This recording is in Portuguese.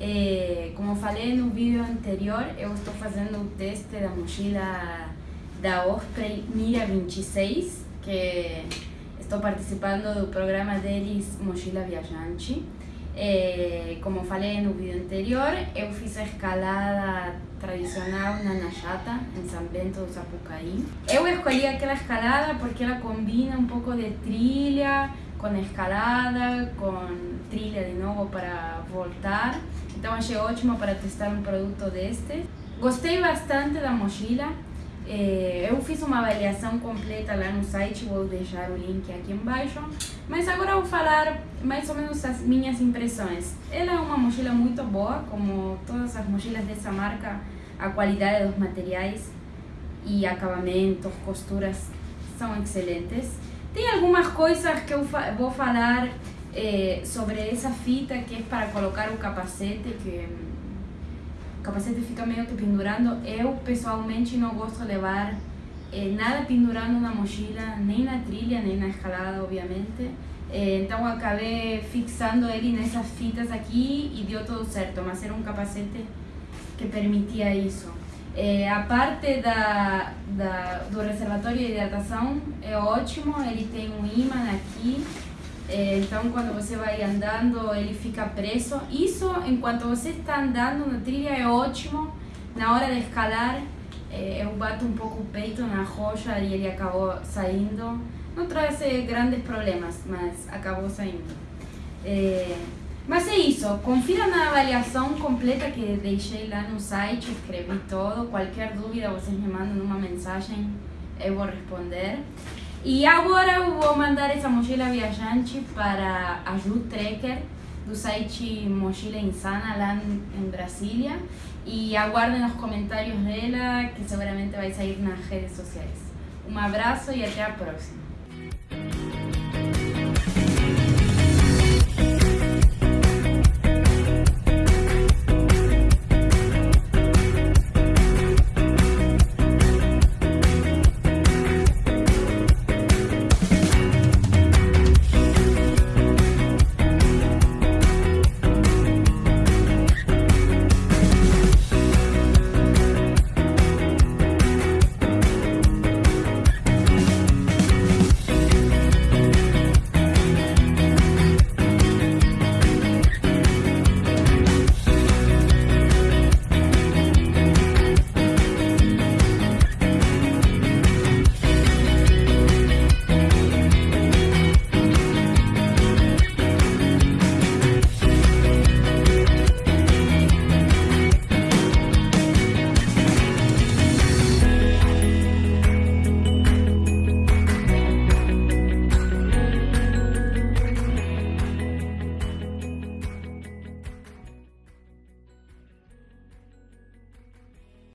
É, como falei no vídeo anterior, eu estou fazendo o teste da mochila da Osprey Mira 26, que estou participando do programa deles Mochila Viajante. É, como falei no vídeo anterior, eu fiz a escalada tradicional na Najata, em São Bento do Sapucaí. Eu escolhi aquela escalada porque ela combina um pouco de trilha com escalada, com trilha de novo para voltar. Então achei ótimo para testar um produto deste. Gostei bastante da mochila. É, eu fiz uma avaliação completa lá no site, vou deixar o link aqui embaixo. Mas agora vou falar mais ou menos as minhas impressões. Ela é uma mochila muito boa, como todas as mochilas dessa marca, a qualidade dos materiais e acabamentos, costuras são excelentes. Tem algumas coisas que eu vou falar é, sobre essa fita que é para colocar o capacete, que o capacete fica meio que pendurando. Eu pessoalmente não gosto de levar é, nada pendurando na mochila, nem na trilha, nem na escalada, obviamente. É, então acabei fixando ele nessas fitas aqui e deu tudo certo, mas era um capacete que permitia isso. É, a parte da, da, do reservatório de hidratação é ótimo, ele tem um imã aqui, é, então quando você vai andando ele fica preso. Isso enquanto você está andando na trilha é ótimo, na hora de escalar eu bato um pouco o peito na rocha e ele acabou saindo. Não traz grandes problemas, mas acabou saindo. É, mas é isso, confira na avaliação completa que deixei lá no site, escrevi todo. Qualquer dúvida vocês me mandam uma mensagem, eu vou responder. E agora eu vou mandar essa mochila viajante para a Ju Trekker, do site Mochila Insana, lá em Brasília. E aguardem os comentários dela, que seguramente vai sair nas redes sociais. Um abraço e até a próxima.